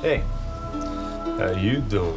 Hey, how you doing?